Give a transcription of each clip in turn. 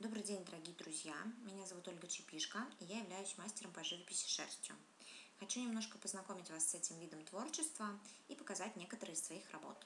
Добрый день, дорогие друзья! Меня зовут Ольга Чепишко, и я являюсь мастером по живописи шерстью. Хочу немножко познакомить вас с этим видом творчества и показать некоторые из своих работ.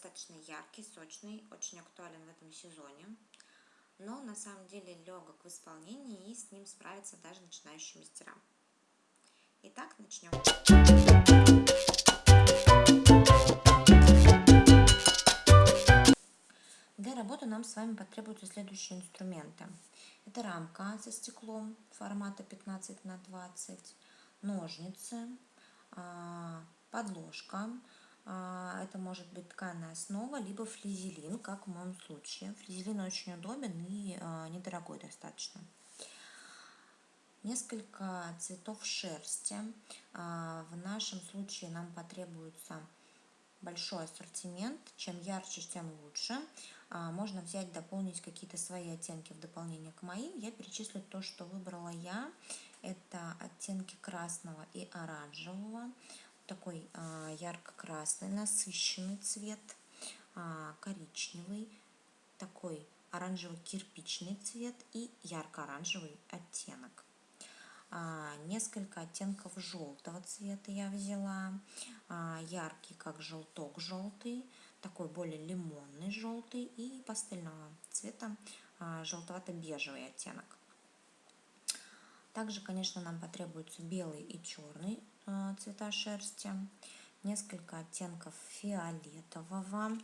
Достаточно яркий, сочный, очень актуален в этом сезоне. Но на самом деле легок в исполнении и с ним справятся даже начинающие мастера. Итак, начнем. Для работы нам с вами потребуются следующие инструменты. Это рамка со стеклом формата 15 на 20 ножницы, а, подложка. А, это может быть тканная основа, либо флизелин, как в моем случае. Флизелин очень удобен и а, недорогой достаточно. Несколько цветов шерсти. В нашем случае нам потребуется большой ассортимент. Чем ярче, тем лучше. Можно взять, дополнить какие-то свои оттенки в дополнение к моим. Я перечислю то, что выбрала я. Это оттенки красного и оранжевого. Такой а, ярко-красный, насыщенный цвет, а, коричневый, такой оранжево-кирпичный цвет и ярко-оранжевый оттенок. А, несколько оттенков желтого цвета я взяла. Яркий, как желток желтый, такой более лимонный желтый и пастельного цвета желтовато-бежевый оттенок. Также, конечно, нам потребуется белый и черный цвета шерсти, несколько оттенков фиолетового,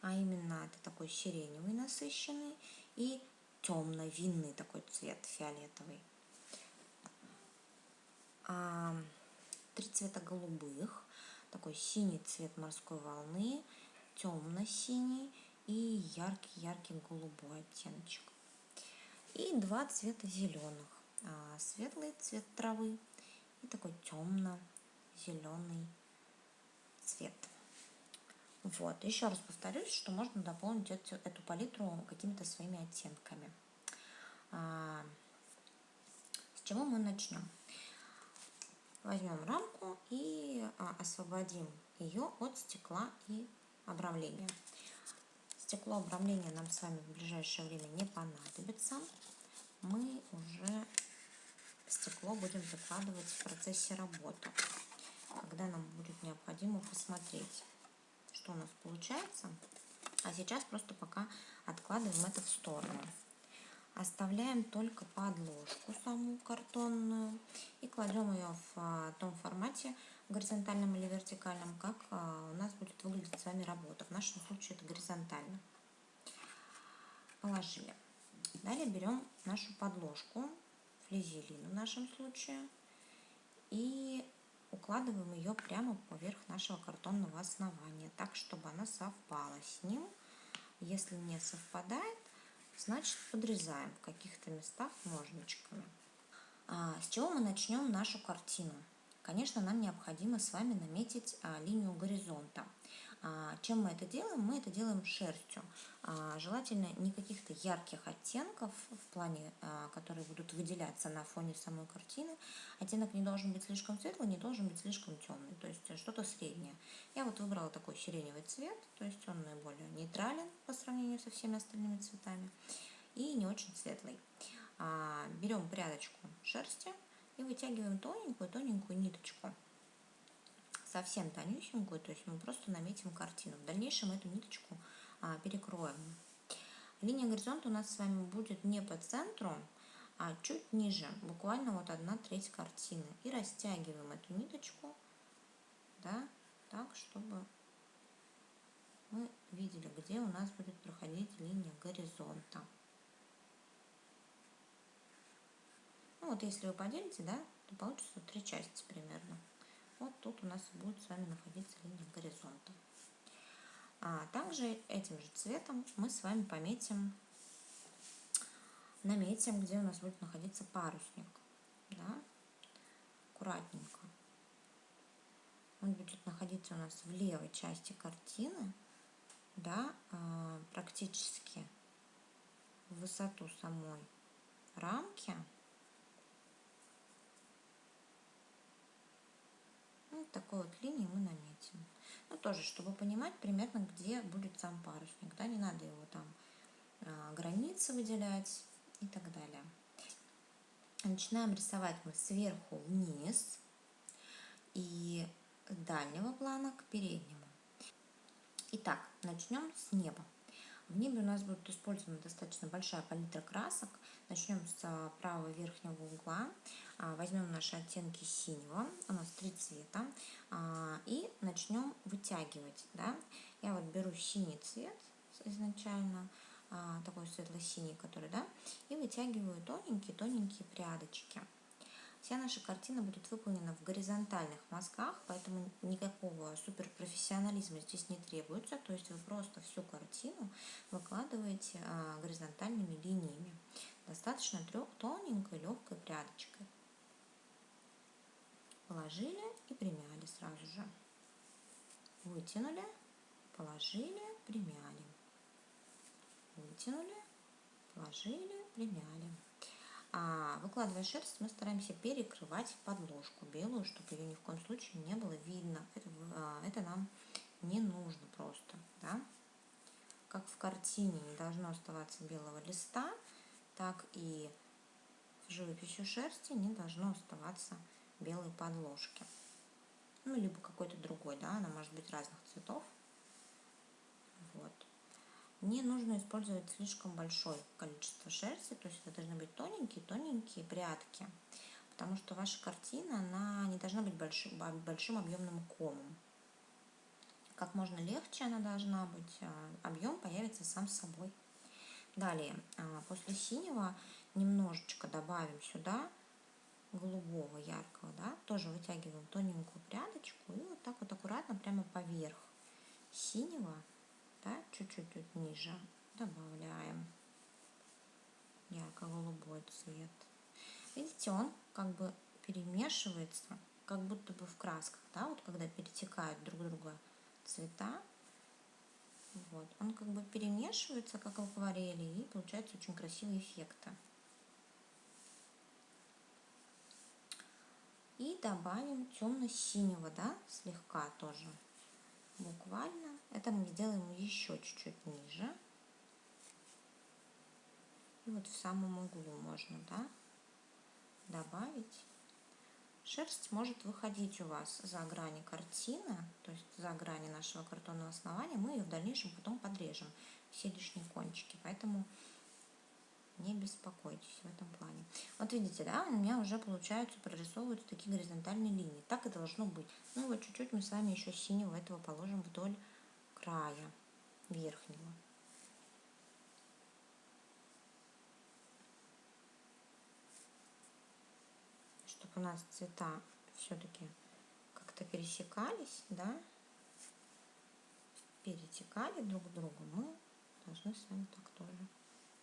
а именно это такой сиреневый насыщенный и темно-винный такой цвет фиолетовый. А, три цвета голубых, такой синий цвет морской волны, темно-синий и яркий-яркий голубой оттеночек. И два цвета зеленых. А, светлый цвет травы и такой темно-зеленый цвет. Вот, еще раз повторюсь, что можно дополнить эту, эту палитру какими-то своими оттенками. А, с чего мы начнем? Возьмем рамку и а, освободим ее от стекла и обрамления. Стекло обрамления нам с вами в ближайшее время не понадобится. Мы уже стекло будем закладывать в процессе работы, когда нам будет необходимо посмотреть, что у нас получается. А сейчас просто пока откладываем это в сторону. Оставляем только подложку саму картонную и кладем ее в а, том формате, горизонтальном или вертикальном, как а, у нас будет выглядеть с вами работа. В нашем случае это горизонтально. Положили. Далее берем нашу подложку флизелин в нашем случае. И укладываем ее прямо поверх нашего картонного основания, так, чтобы она совпала с ним. Если не совпадает, значит подрезаем в каких-то местах ножничками. А, с чего мы начнем нашу картину? Конечно, нам необходимо с вами наметить а, линию горизонта. А, чем мы это делаем? Мы это делаем шерстью. А, желательно не каких-то ярких оттенков в плане, а, которые будут выделяться на фоне самой картины. Оттенок не должен быть слишком светлый, не должен быть слишком темный, то есть что-то среднее. Я вот выбрала такой сиреневый цвет, то есть он наиболее нейтрален по сравнению со всеми остальными цветами и не очень светлый. Берем прядочку шерсти и вытягиваем тоненькую-тоненькую ниточку совсем тонюсенькую, то есть мы просто наметим картину. В дальнейшем эту ниточку а, перекроем. Линия горизонта у нас с вами будет не по центру, а чуть ниже, буквально вот одна треть картины. И растягиваем эту ниточку, да, так, чтобы мы видели, где у нас будет проходить линия горизонта. Ну вот если вы поделите, да, то получится три части примерно. Вот тут у нас будет с вами находиться линия горизонта. А также этим же цветом мы с вами пометим, наметим, где у нас будет находиться парусник. Да? Аккуратненько. Он будет находиться у нас в левой части картины, да, а, практически в высоту самой рамки. Такой вот линии мы наметим. Ну, тоже, чтобы понимать примерно, где будет сам парусник. Да, не надо его там а, границы выделять и так далее. Начинаем рисовать мы сверху вниз и дальнего плана к переднему. Итак, начнем с неба. В небе у нас будет использована достаточно большая палитра красок. Начнем с правого верхнего угла. А, возьмем наши оттенки синего, у нас три цвета, а, и начнем вытягивать. Да? Я вот беру синий цвет изначально, а, такой светло-синий, который, да, и вытягиваю тоненькие-тоненькие прядочки. Вся наша картина будет выполнена в горизонтальных мазках, поэтому никакого суперпрофессионализма здесь не требуется. То есть вы просто всю картину выкладываете горизонтальными линиями. Достаточно трех тоненькой легкой прядочкой положили и примяли сразу же. Вытянули, положили, примяли. Вытянули, положили, примяли. А выкладывая шерсть, мы стараемся перекрывать подложку белую, чтобы ее ни в коем случае не было видно. Это, а, это нам не нужно просто. Да? Как в картине не должно оставаться белого листа, так и в живописью шерсти не должно оставаться белой подложки. Ну, либо какой-то другой, да, она может быть разных цветов. Вот. Не нужно использовать слишком большое количество шерсти, то есть это должны быть тоненькие-тоненькие прядки, потому что ваша картина, она не должна быть большим, большим объемным комом. Как можно легче она должна быть, а, объем появится сам собой. Далее, а, после синего немножечко добавим сюда голубого яркого, да, тоже вытягиваем тоненькую прядочку и вот так вот аккуратно прямо поверх синего, да, чуть-чуть тут ниже добавляем ярко-голубой цвет. Видите, он как бы перемешивается, как будто бы в красках, да, вот когда перетекают друг друга цвета, вот, он как бы перемешивается, как в акварели, и получается очень красивые эффекты. И добавим темно-синего, да, слегка тоже. Буквально. Это мы сделаем еще чуть-чуть ниже. И вот в самом углу можно, да, добавить. Шерсть может выходить у вас за грани картины, то есть за грани нашего картонного основания. Мы ее в дальнейшем потом подрежем, все лишние кончики. Поэтому не беспокойтесь в этом плане. Вот видите, да, у меня уже получаются, прорисовываются такие горизонтальные линии. Так и должно быть. Ну вот чуть-чуть мы с вами еще синего этого положим вдоль края верхнего. Чтобы у нас цвета все-таки как-то пересекались, да, перетекали друг к другу, мы должны с вами так тоже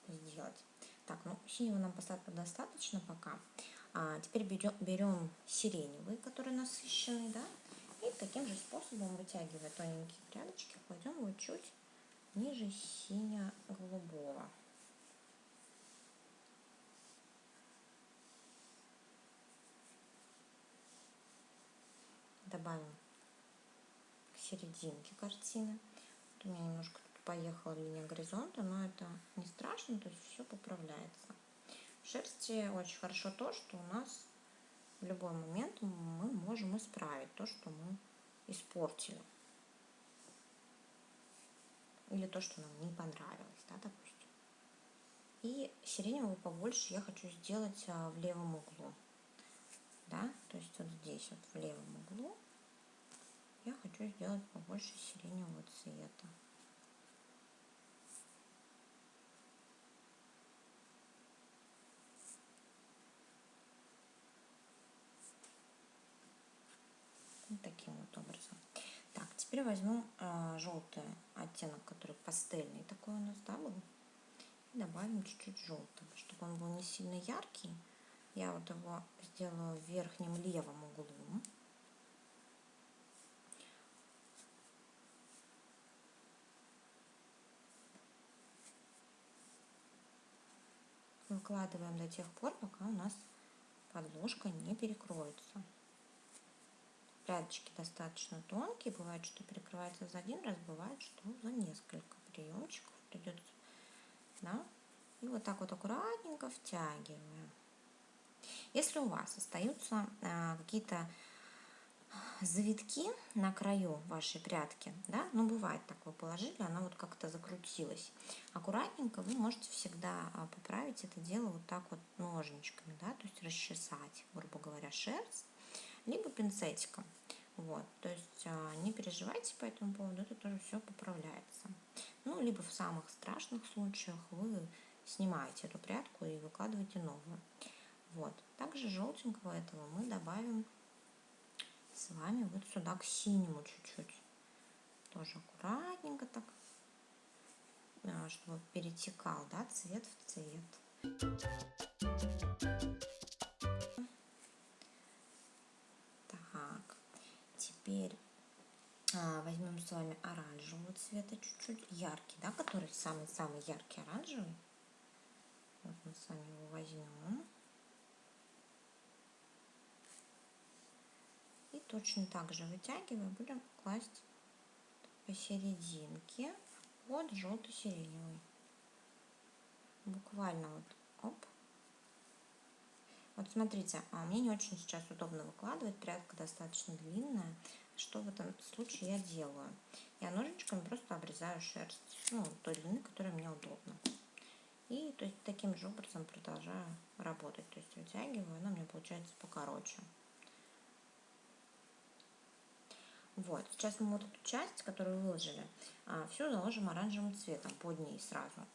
сделать. Так, ну синего нам достаточно пока. А теперь берем, берем сиреневый, который насыщенный, да, и таким же способом, вытягивая тоненькие прядочки, кладем его чуть ниже сине-голубого. Добавим к серединке картины. Вот у меня немножко поехала линия горизонта, но это не страшно, то есть все поправляется. В шерсти очень хорошо то, что у нас в любой момент мы можем исправить то, что мы испортили. Или то, что нам не понравилось, да, допустим. И сиреневого побольше я хочу сделать а, в левом углу. Да, то есть вот здесь вот в левом углу я хочу сделать побольше сиреневого цвета. Вот образом. Так, теперь возьму э, желтый оттенок, который пастельный такой у нас, да, был. И добавим чуть-чуть желтого, чтобы он был не сильно яркий. Я вот его сделаю в верхнем левом углу. Выкладываем до тех пор, пока у нас подложка не перекроется прядочки достаточно тонкие, бывает, что перекрывается за один раз, бывает, что за несколько приемчиков придется, да, и вот так вот аккуратненько втягиваем. Если у вас остаются а, какие-то завитки на краю вашей прядки, да, ну бывает так, вы положили, она вот как-то закрутилась. Аккуратненько вы можете всегда а, поправить это дело вот так вот ножничками, да, то есть расчесать, грубо говоря, шерсть, либо пинцетиком. Вот, то есть а, не переживайте по этому поводу, это тоже все поправляется. Ну, либо в самых страшных случаях вы снимаете эту прядку и выкладываете новую. Вот, также желтенького этого мы добавим с вами вот сюда к синему чуть-чуть. Тоже аккуратненько так, а, чтобы перетекал, да, цвет в цвет. Теперь а, возьмем с вами оранжевого цвета чуть-чуть, яркий, да, который самый-самый яркий оранжевый. Вот мы с вами его возьмем. И точно так же вытягивая, будем класть посерединке под желто-сиреневый. Буквально вот, оп. Вот смотрите, а мне не очень сейчас удобно выкладывать, прядка достаточно длинная. Что в этом случае я делаю? Я ножичками просто обрезаю шерсть, ну, той длины, которая мне удобна. И то есть таким же образом продолжаю работать. То есть вытягиваю, она меня получается покороче. Вот, сейчас мы вот эту часть, которую выложили, а, все заложим оранжевым цветом под ней сразу.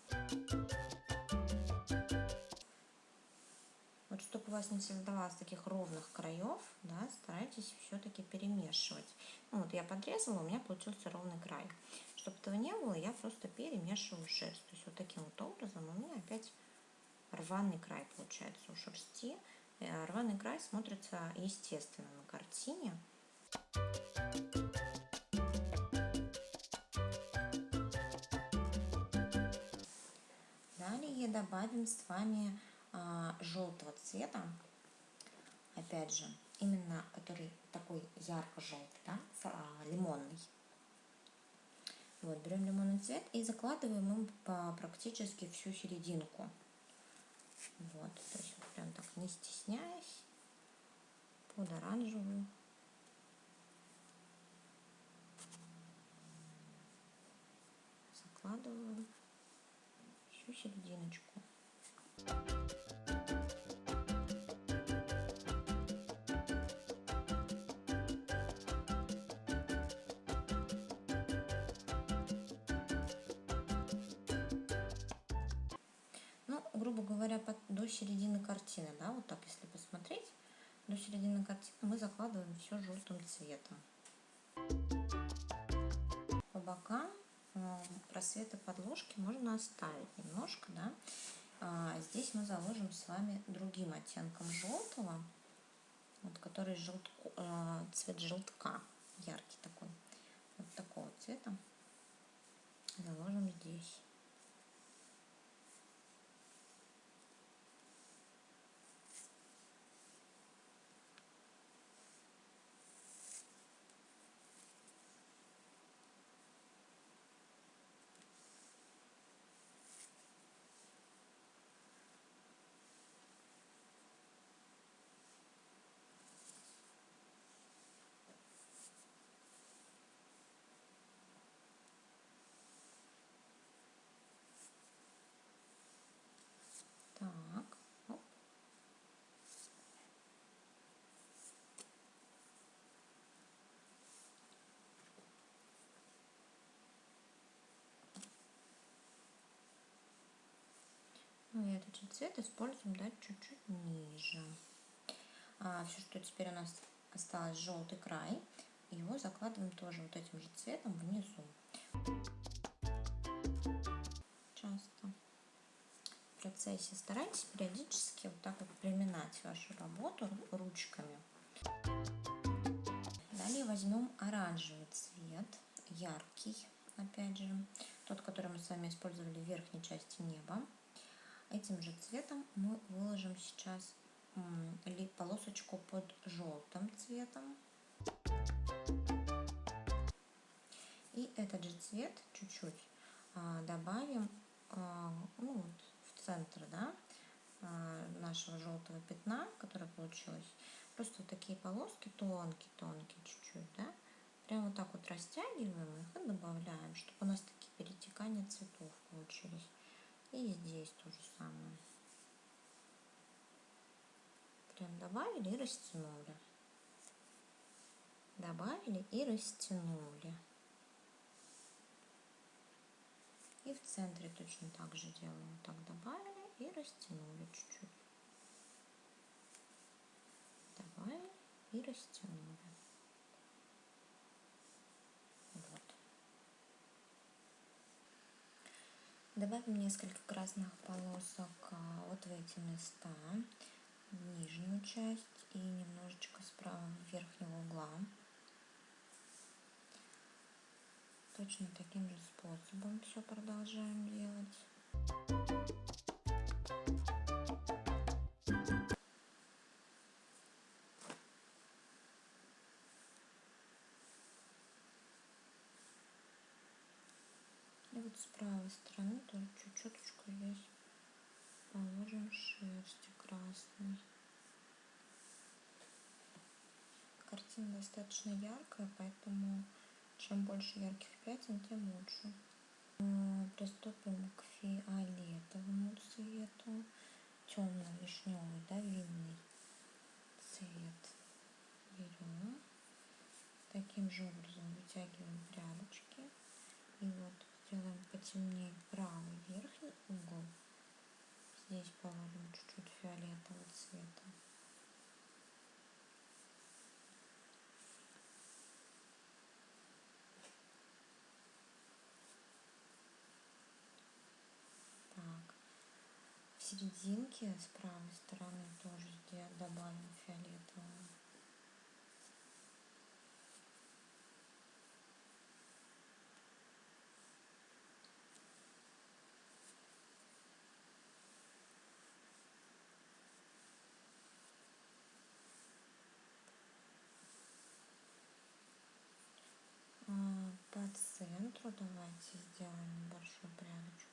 Вот чтобы у вас не создавалось таких ровных краев, да, старайтесь все-таки перемешивать. Ну, вот я подрезала, у меня получился ровный край. Чтобы этого не было, я просто перемешиваю шерсть. То есть вот таким вот образом у меня опять рваный край получается у шерсти. Э, рваный край смотрится естественно на картине. Далее добавим с вами желтого цвета, опять же, именно который такой ярко-желтый, да, а, лимонный. Вот, берем лимонный цвет и закладываем им по практически всю серединку. Вот, то есть прям так не стесняясь, под оранжевую. Закладываю всю серединочку. Ну, грубо говоря, под, до середины картины, да, вот так, если посмотреть, до середины картины мы закладываем все желтым цветом. По бокам э, просветы подложки можно оставить немножко, да, а здесь мы заложим с вами другим оттенком желтого, вот, который желтку, э, цвет желтка, яркий такой, вот такого цвета. Заложим здесь. Следующий цвет используем да, чуть-чуть ниже. А, все, что теперь у нас осталось желтый край, его закладываем тоже вот этим же цветом внизу. Часто. В процессе старайтесь периодически вот так вот приминать вашу работу ручками. Далее возьмем оранжевый цвет, яркий, опять же, тот, который мы с вами использовали в верхней части неба. Этим же цветом мы выложим сейчас полосочку под желтым цветом. И этот же цвет чуть-чуть а, добавим а, ну, вот, в центр да, а, нашего желтого пятна, которое получилось. Просто вот такие полоски тонкие-тонкие чуть-чуть, да. Прям вот так вот растягиваем их и добавляем, чтобы у нас такие перетекания цветов получились. И здесь то же самое. Прям добавили и растянули. Добавили и растянули. И в центре точно так же делаем. Так добавили и растянули чуть-чуть. Добавили и растянули. Вот. Добавим несколько красных полосок а, вот в эти места, в нижнюю часть и немножечко справа верхнего угла. Точно таким же способом все продолжаем делать. И вот с правой стороны чуть-чуточку здесь положим шерсти красной. Картина достаточно яркая, поэтому чем больше ярких пятен, тем лучше. Приступим к фиолетовому цвету. Темно-вишневый, да, винный цвет. Берем. Таким же образом вытягиваем прядочки. И вот сделаем потемнее правый верхний угол. Здесь положим чуть-чуть фиолетового цвета. серединке с правой стороны тоже добавим фиолетового. А, по центру давайте сделаем небольшую прядочку.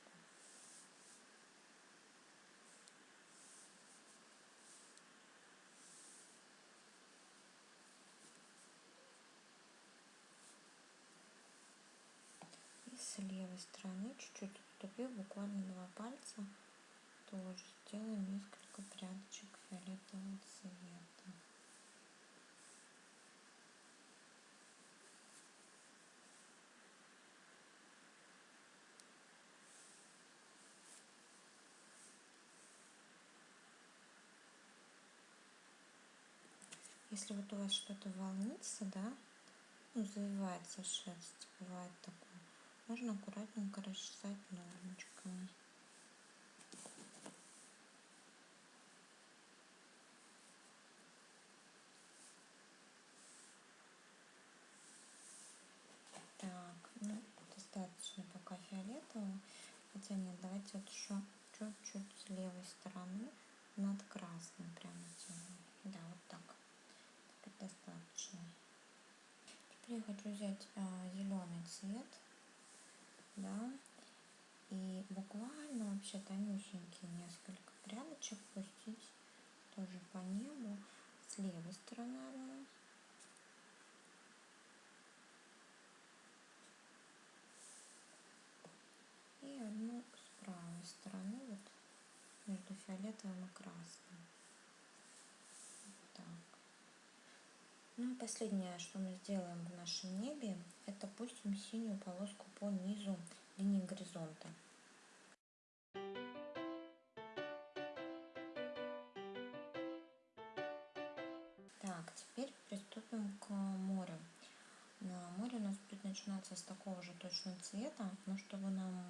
с левой стороны чуть-чуть отступив, буквально два пальца, тоже сделаем несколько прядочек фиолетового цвета. Если вот у вас что-то волнится, да, ну, завивается шерсть, бывает такое, можно аккуратненько расчесать ножничками. Так, ну, достаточно пока фиолетового. Хотя нет, давайте вот еще чуть-чуть с левой стороны над красным прямо делаем. Да, вот так. Достаточно. Теперь я хочу взять а, зеленый цвет да, и буквально вообще тонюсенькие несколько прядочек пустить тоже по небу с левой стороны одну. И одну с правой стороны, вот между фиолетовым и красным. Ну и последнее, что мы сделаем в нашем небе, это пустим синюю полоску по низу линии горизонта. Так, теперь приступим к морю. На море у нас будет начинаться с такого же точного цвета, но чтобы нам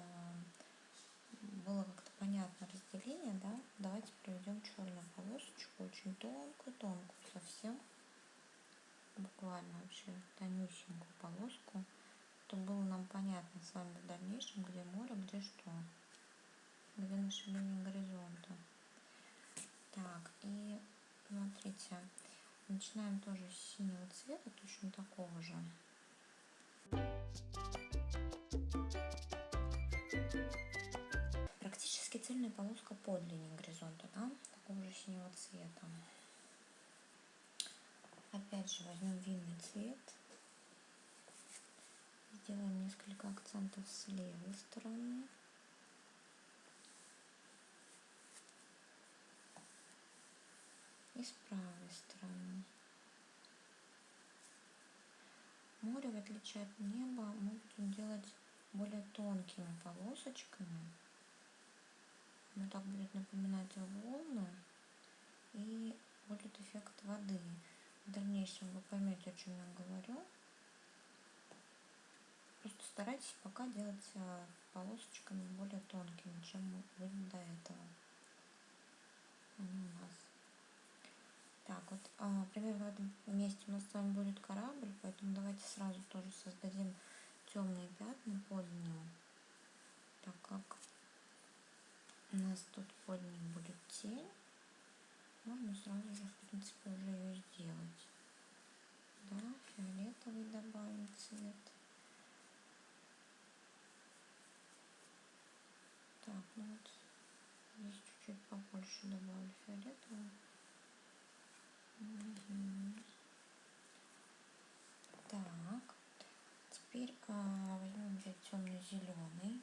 э, было как-то понятно разделение, да, давайте проведем черную полосочку, очень тонкую-тонкую совсем буквально вообще тонюсенькую полоску, чтобы было нам понятно с вами в дальнейшем, где море, где что, где наша линия горизонта. Так, и смотрите, начинаем тоже с синего цвета, точно такого же. Практически цельная полоска под линией горизонта, да, такого же синего цвета. Опять же возьмем винный цвет. Сделаем несколько акцентов с левой стороны. И с правой стороны. Море, в отличие от неба, мы будем делать более тонкими полосочками. Оно так будет напоминать волны и будет эффект воды. В дальнейшем вы поймете, о чем я говорю. Просто старайтесь пока делать э, полосочками более тонкими, чем были до этого. Они у нас. Так, вот а, примерно в этом месте у нас с вами будет корабль, поэтому давайте сразу тоже создадим темные пятна под ним, так как у нас тут под ним будет тень можно сразу же, в принципе, уже ее сделать. Да, фиолетовый добавим цвет. Так, ну вот здесь чуть-чуть побольше добавлю фиолетового. Так, теперь а, возьмем взять темно-зеленый.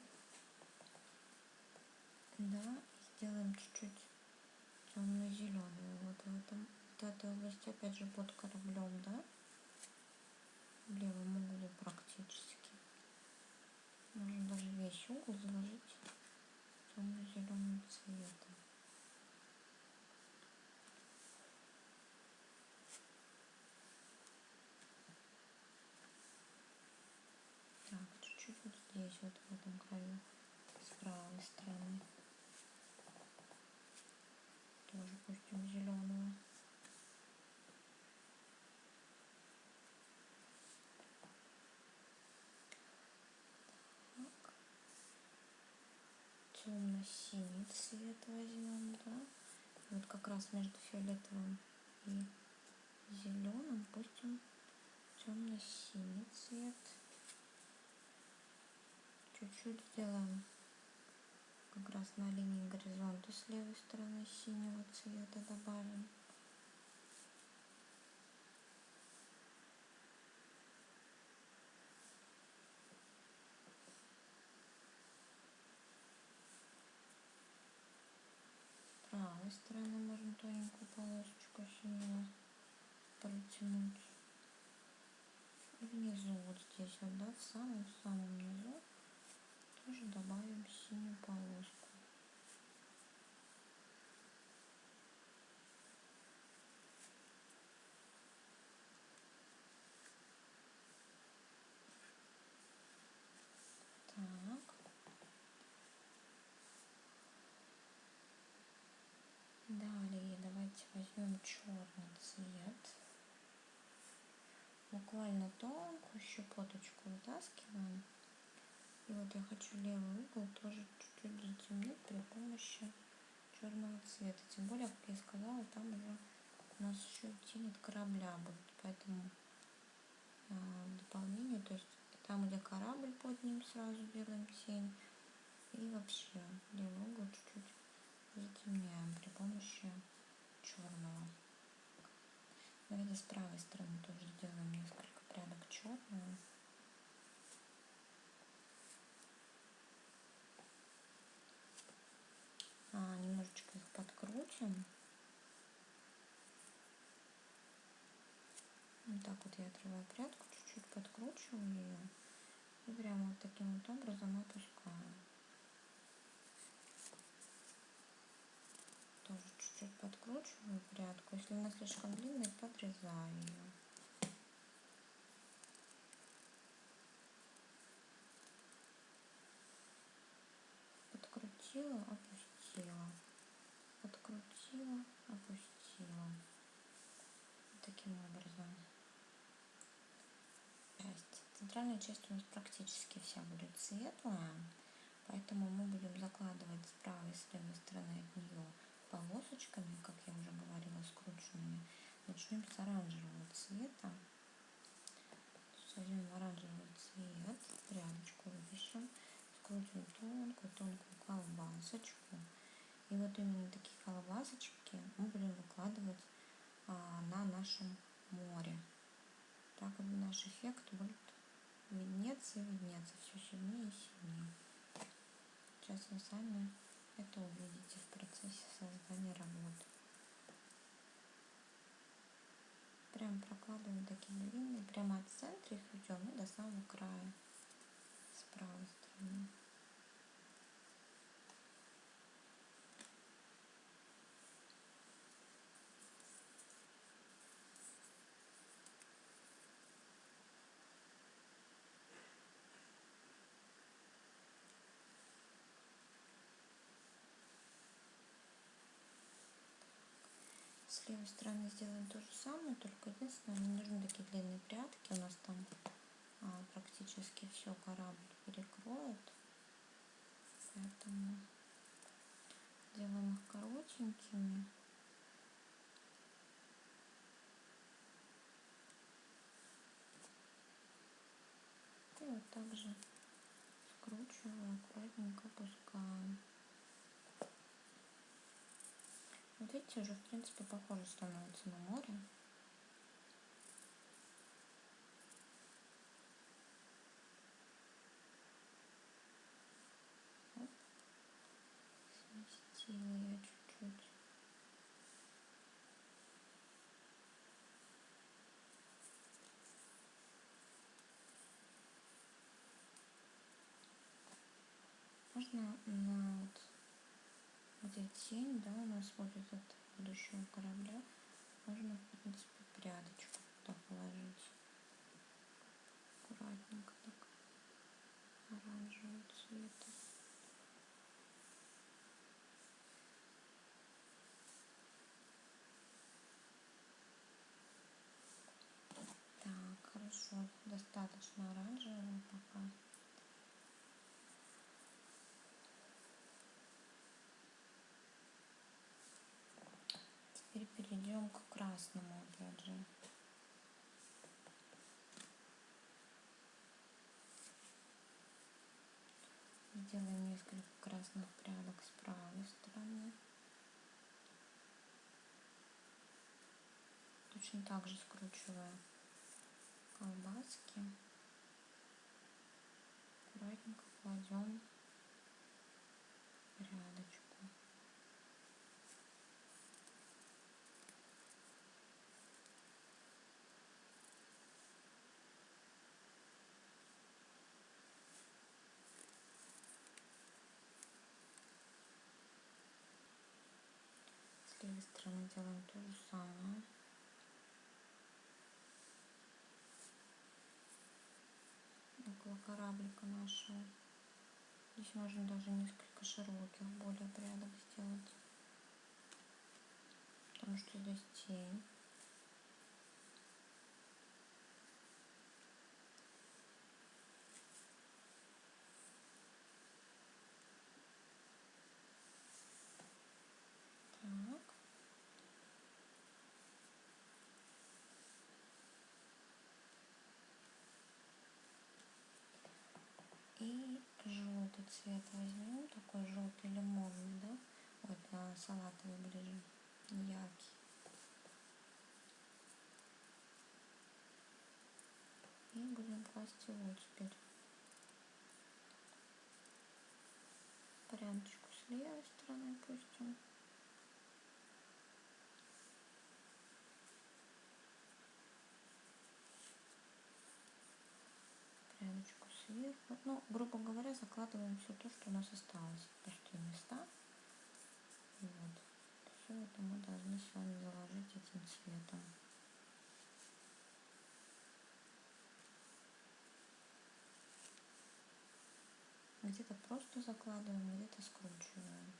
Да, сделаем чуть-чуть темно-зеленый вот в этом вот этой области опять же под кораблем да? В левом углу практически. Можно даже весь угол заложить темно-зеленым цветом. Так чуть-чуть вот здесь вот в этом краю с правой стороны. Тоже пустим зеленого. Темно-синий цвет возьмем, да. Вот как раз между фиолетовым и зеленым пустим темно-синий цвет. Чуть-чуть сделаем как раз на линии горизонта с левой стороны синего цвета добавим. С правой стороны можно тоненькую полосочку синего протянуть. И внизу вот здесь вот, да, в самом-самом низу тоже добавим синюю полоску. Так. Далее давайте возьмем черный цвет. Буквально тонкую щепоточку вытаскиваем. И вот я хочу левый угол тоже чуть-чуть затемнить при помощи черного цвета. Тем более, как я сказала, там уже у нас еще тень корабля будет. Поэтому э, дополнение, то есть там, где корабль под ним, сразу делаем тень. И вообще левый угол чуть-чуть затемняем при помощи черного. Давайте с правой стороны тоже сделаем несколько прядок черного. а, немножечко их подкрутим. Вот так вот я отрываю прядку, чуть-чуть подкручиваю ее и прямо вот таким вот образом опускаю. чуть-чуть подкручиваю прядку. Если она слишком длинная, подрезаю ее. Подкрутила, опустила. Подкрутила, опустила. Таким образом. Часть. Центральная часть у нас практически вся будет светлая, поэтому мы будем закладывать с правой и с левой стороны от нее полосочками, как я уже говорила, скрученными. Начнем с оранжевого цвета. Возьмем оранжевый цвет, прядочку выпишем, скрутим тонкую-тонкую колбасочку. И вот именно такие колбасочки мы будем выкладывать а, на нашем море. Так вот наш эффект будет виднеться и виднеться все сильнее и сильнее. Сейчас вы сами это увидите в процессе создания работы. Прям прокладываем такие длинные, прямо от центра их идем и до самого края с правой стороны. С левой стороны сделаем то же самое, только единственное, не нужны такие длинные прятки. У нас там а, практически все корабль перекроет. Поэтому делаем их коротенькими. И вот также скручиваю, аккуратненько опускаем. Вот видите, уже в принципе похоже становится на море. Сместила я чуть-чуть. Можно на тень, да, у нас будет от будущего корабля, можно, в принципе, прядочку туда положить. Аккуратненько так, оранжевого цвета. Так, хорошо, достаточно оранжевого пока. Теперь перейдем к красному опять же. Сделаем несколько красных прядок с правой стороны. Точно так же скручивая колбаски. Аккуратненько кладем рядочку. С стороны делаем то же самое. Около кораблика нашего. Здесь можно даже несколько широких более прядок сделать. Потому что здесь тень. И желтый цвет возьмем, такой желтый лимонный, да? Вот а, салатовый ближе, яркий. И будем класть его теперь. Прядочку с левой стороны пустим. Сверху. Ну, грубо говоря, закладываем все то, что у нас осталось. Пустые места. Вот. Все это мы должны с вами заложить этим цветом. Где-то просто закладываем, где-то скручиваем.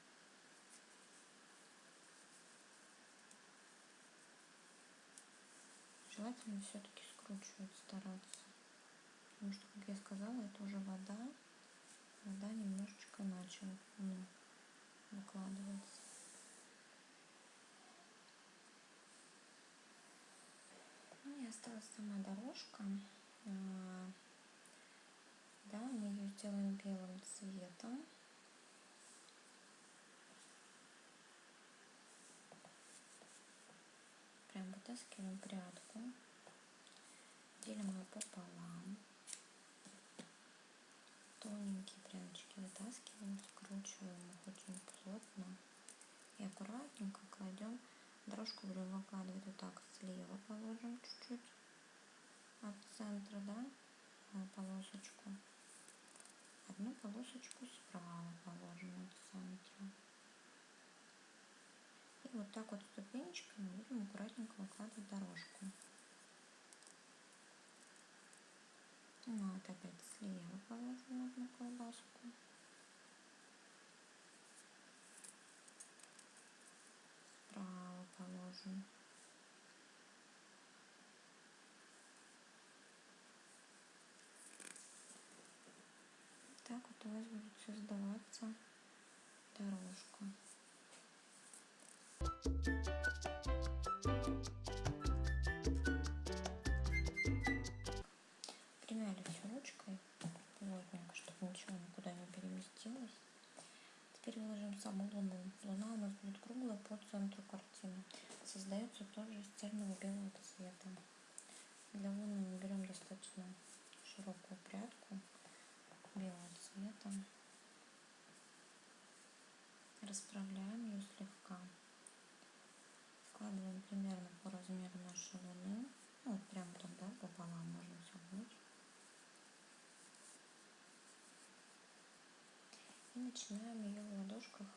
Желательно все-таки скручивать, стараться. Потому что, как я сказала, это уже вода. Вода немножечко начала ну, выкладываться. Ну и осталась сама дорожка. А, да, мы ее сделаем белым цветом. Прям вытаскиваем прядку, делим ее пополам. Тоненькие прядочки вытаскиваем, скручиваем их очень плотно и аккуратненько кладем. Дорожку будем выкладывать вот так слева положим чуть-чуть от центра, да, полосочку. Одну полосочку справа положим от центра. И вот так вот ступенечками будем аккуратненько выкладывать дорожку. Ну, вот опять слева положим одну колбаску. Справа положим. Так вот у вас будет создаваться дорожка. Переместилось. Теперь выложим саму луну. Луна у нас будет круглая по центру картины. Создается тоже из цельного белого цвета. Для луны мы берем достаточно широкую прядку белого цвета. Расправляем ее слегка. Складываем примерно по размеру нашей луны. Ну, вот прям тогда пополам можно согнуть. И начинаем ее в ладошках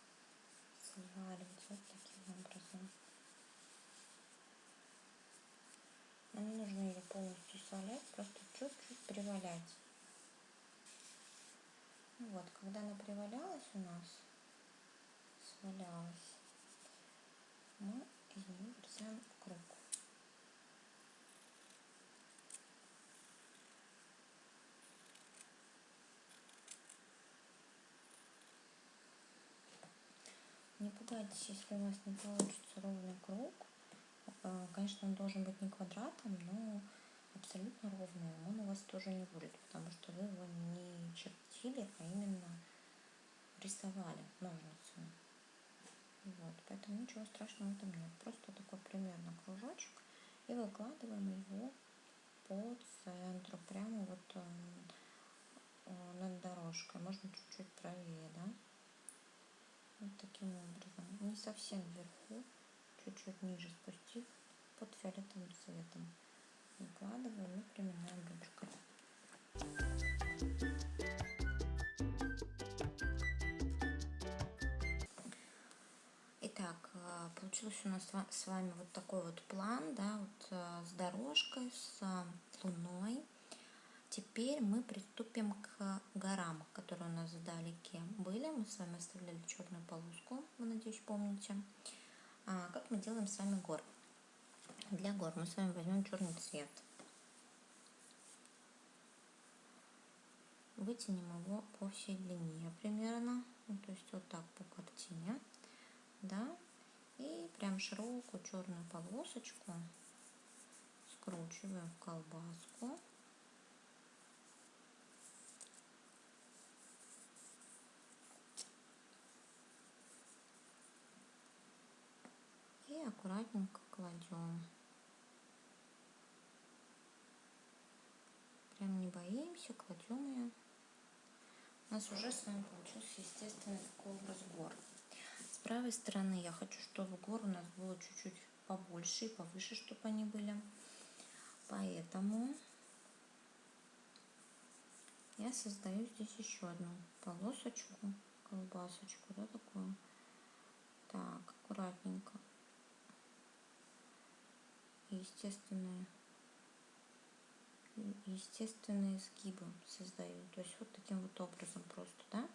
сваливать вот таким образом. Нам не нужно ее полностью свалять, просто чуть-чуть привалять. Ну вот, когда она привалялась у нас, свалялась, мы из нее вырезаем пугайтесь, если у вас не получится ровный круг. Э, конечно, он должен быть не квадратом, но абсолютно ровный. Он у вас тоже не будет, потому что вы его не чертили, а именно рисовали ножницами. Вот, поэтому ничего страшного в этом нет. Просто такой примерно кружочек. И выкладываем его по центру, прямо вот э, над дорожкой. Можно чуть-чуть правее, да? Вот таким образом. Не совсем вверху, чуть-чуть ниже спустив под фиолетовым цветом. Выкладываем и приминаем ручкой. Итак, э, получился у нас с вами вот такой вот план, да, вот э, с дорожкой, с луной. Теперь мы приступим к горам, которые у нас вдалеке были. Мы с вами оставляли черную полоску, вы, надеюсь, помните. А, как мы делаем с вами гор? Для гор мы с вами возьмем черный цвет. Вытянем его по всей длине примерно, ну, то есть вот так по картине, да, и прям широкую черную полосочку скручиваем в колбаску. Аккуратненько кладем. Прям не боимся, кладем ее. У нас уже с вами получился естественный такой образ гор. С правой стороны я хочу, чтобы гор у нас было чуть-чуть побольше и повыше, чтобы они были. Поэтому я создаю здесь еще одну полосочку, колбасочку, да, такую. Так, аккуратненько естественные естественные сгибы создаю. То есть вот таким вот образом просто, да.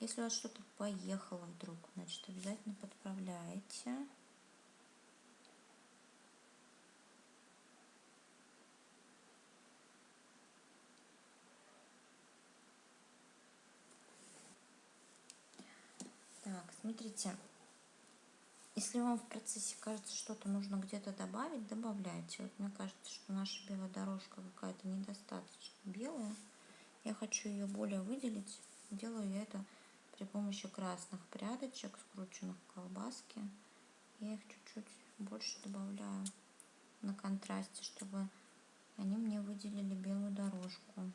Если у вас что-то поехало вдруг, значит обязательно подправляете. Так, смотрите, если вам в процессе кажется, что-то нужно где-то добавить, добавляйте. Вот мне кажется, что наша белая дорожка какая-то недостаточно белая. Я хочу ее более выделить. Делаю я это при помощи красных прядочек, скрученных в колбаске. Я их чуть-чуть больше добавляю на контрасте, чтобы они мне выделили белую дорожку.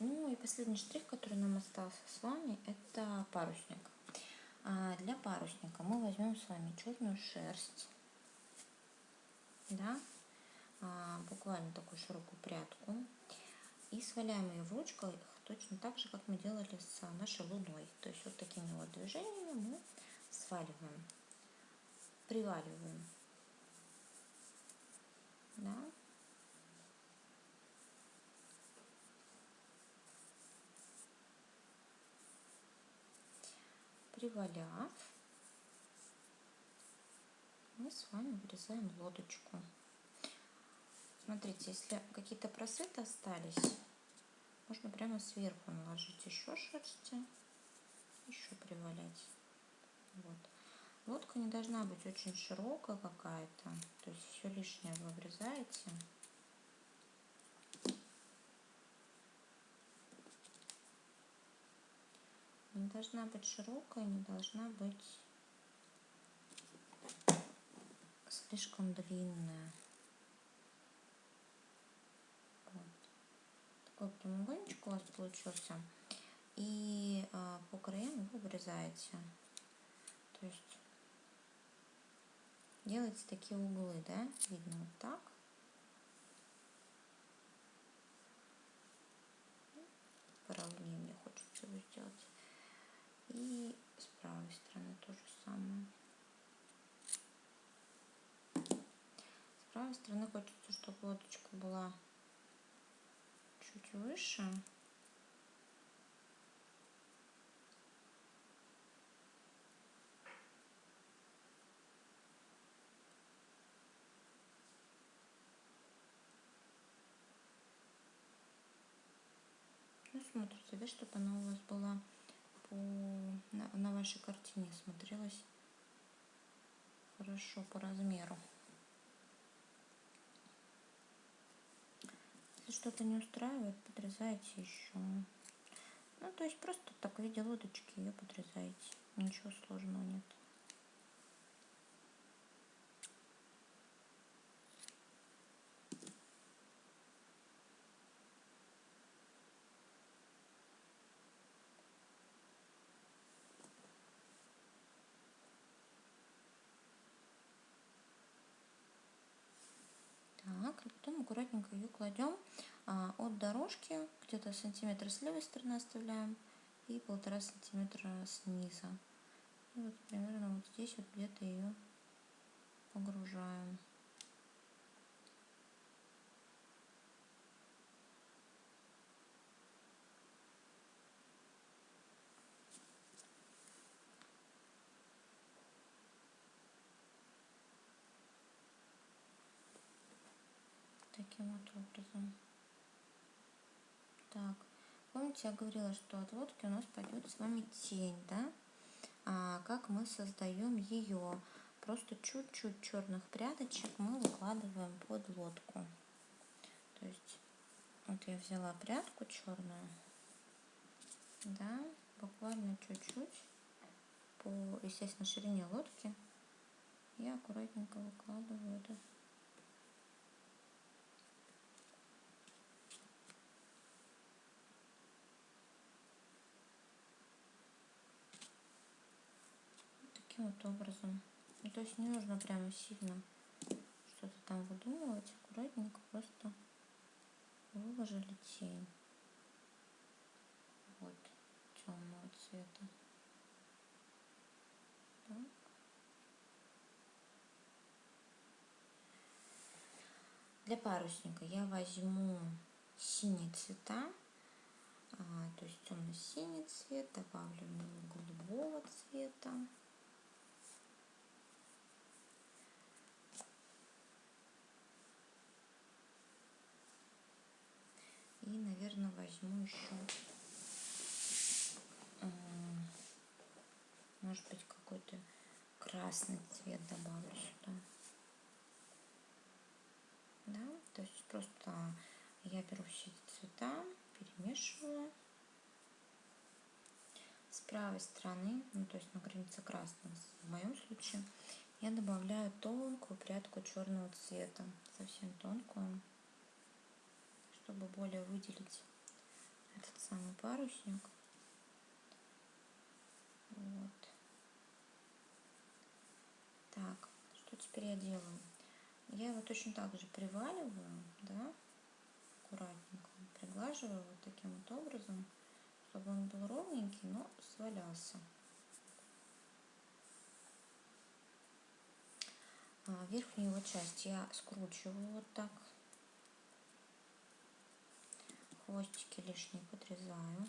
Ну и последний штрих, который нам остался с вами, это парусник. А для парусника мы возьмем с вами черную шерсть, да, а, буквально такую широкую прядку, и сваляем ее в ручках точно так же, как мы делали с нашей луной. То есть вот такими вот движениями мы сваливаем, приваливаем, да, приваляв, мы с вами вырезаем лодочку. Смотрите, если какие-то просветы остались, можно прямо сверху наложить еще шерсти, еще привалять. Вот. Лодка не должна быть очень широкая какая-то, то есть все лишнее вы вырезаете. не должна быть широкая, не должна быть слишком длинная. Вот. Такой прямоугольничек у вас получился. И а, по краям вы вырезаете. То есть делаете такие углы, да, видно вот так. Поровнее мне хочется его сделать. И с правой стороны то же самое. С правой стороны хочется, чтобы лодочка была чуть выше. Ну, смотрите, да, чтобы она у вас была по, на, на вашей картине смотрелась хорошо по размеру. Если что-то не устраивает, подрезайте еще. Ну, то есть просто так в виде лодочки ее подрезаете. Ничего сложного нет. Так, и аккуратненько ее кладем а, от дорожки, где-то сантиметр с левой стороны оставляем и полтора сантиметра снизу. И вот примерно вот здесь вот где-то ее погружаем. таким вот образом. Так, помните, я говорила, что от лодки у нас пойдет с вами тень, да? А как мы создаем ее? Просто чуть-чуть черных прядочек мы выкладываем под лодку. То есть, вот я взяла прядку черную, да, буквально чуть-чуть по, естественно, ширине лодки. Я аккуратненько выкладываю это таким вот образом. Ну, то есть не нужно прямо сильно что-то там выдумывать. Аккуратненько просто выложили тень. Вот темного цвета. Так. Для парусника я возьму синие цвета, а, то есть темно-синий цвет, добавлю немного голубого цвета. Наверное, возьму еще, может быть, какой-то красный цвет добавлю сюда. Да, то есть просто я беру все эти цвета, перемешиваю. С правой стороны, ну то есть на границе красного, в моем случае, я добавляю тонкую прядку черного цвета, совсем тонкую чтобы более выделить самый парусник. Вот. Так, что теперь я делаю? Я его точно так же приваливаю, да, аккуратненько, приглаживаю вот таким вот образом, чтобы он был ровненький, но свалялся. А верхнюю его часть я скручиваю вот так хвостики лишние подрезаю.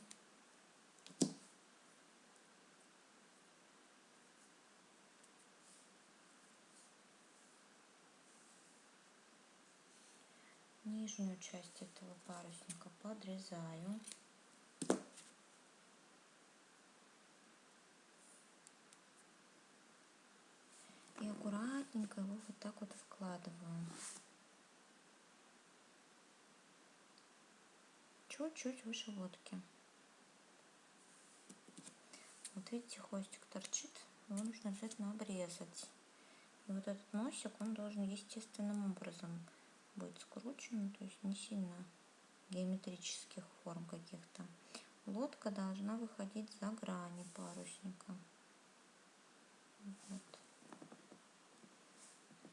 Нижнюю часть этого парусника подрезаю. И аккуратненько его вот так вот вкладываю. Чуть-чуть выше лодки. Вот видите, хвостик торчит, его нужно обязательно обрезать. И вот этот носик, он должен естественным образом быть скручен, то есть не сильно геометрических форм каких-то. Лодка должна выходить за грани парусника. Вот.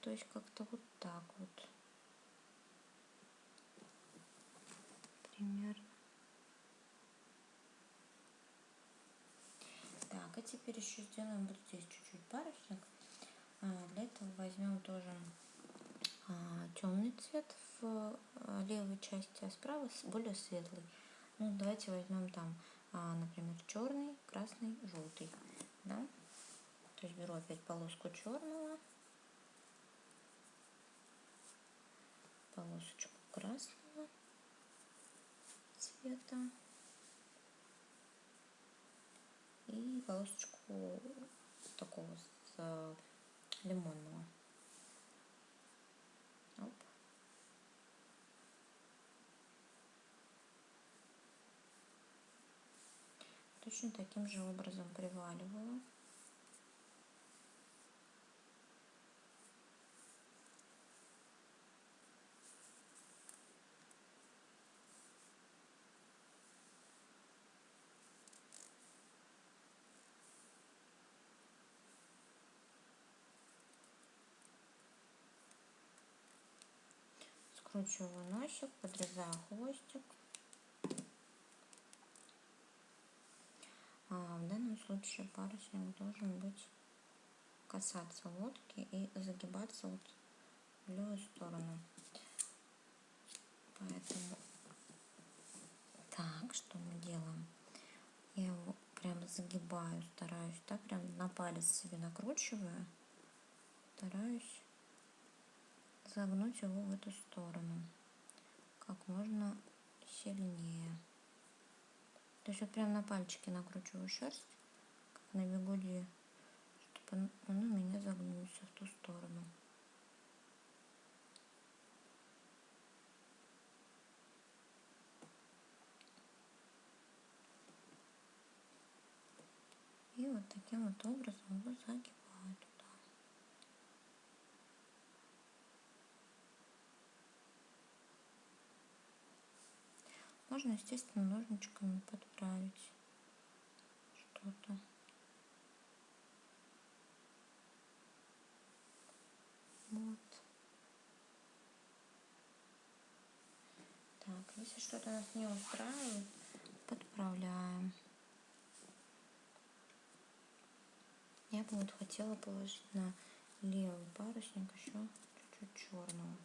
То есть как-то вот так вот. Примерно. Так, а теперь еще сделаем вот здесь чуть-чуть парусник. А, для этого возьмем тоже а, темный цвет в а, левой части, а справа более светлый. Ну, давайте возьмем там, например, черный, красный, желтый. Да? То есть беру опять полоску черного, полосочку красного цвета и полосочку такого с э, лимонного. Оп. Точно таким же образом приваливаю. Скручиваю носик, подрезаю хвостик. А в данном случае парусник должен быть касаться лодки и загибаться вот в левую сторону. Поэтому так, что мы делаем? Я его прям загибаю, стараюсь, так прям на палец себе накручиваю, стараюсь загнуть его в эту сторону как можно сильнее. То есть вот прям на пальчике накручиваю шерсть, как на бегуди, чтобы он у меня загнулся в ту сторону. И вот таким вот образом его загибаю. Можно, естественно, ножничками подправить что-то. Вот. Так, если что-то нас не устраивает, подправляем. Я бы вот хотела положить на левый парусник еще чуть-чуть черного.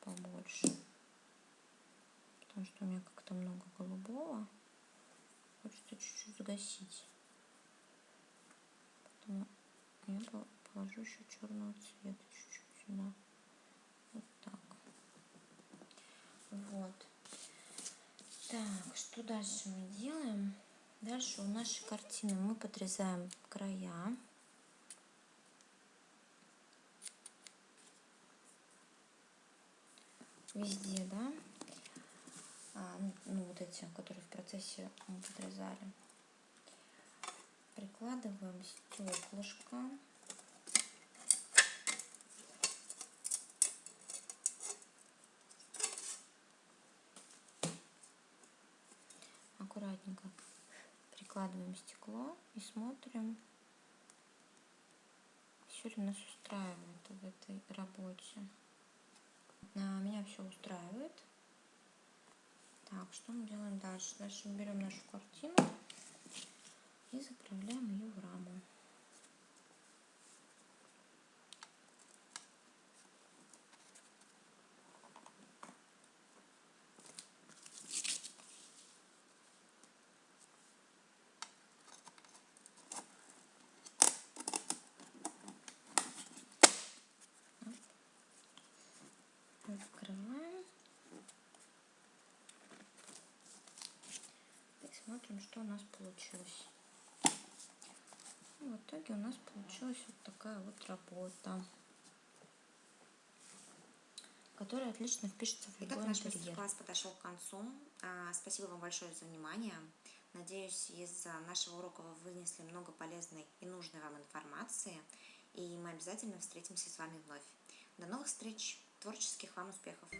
побольше. Потому что у меня как-то много голубого. Хочется чуть-чуть загасить. Поэтому я положу еще черного цвета чуть-чуть сюда. Вот так. Вот. Так, что дальше мы делаем? Дальше у нашей картины мы подрезаем края. Везде, да? А, ну, вот эти, которые в процессе мы подрезали. Прикладываем стеклышко. аккуратненько прикладываем стекло и смотрим, все ли нас устраивает в этой работе. А, меня все устраивает. Так, что мы делаем дальше? Дальше мы берем нашу картину и заправляем ее в раму. Открываем. И смотрим, что у нас получилось. И в итоге у нас получилась вот такая вот работа которая отлично впишется в любой Итак, наш мастер-класс подошел к концу. А, спасибо вам большое за внимание. Надеюсь, из нашего урока вы вынесли много полезной и нужной вам информации. И мы обязательно встретимся с вами вновь. До новых встреч! Творческих вам успехов!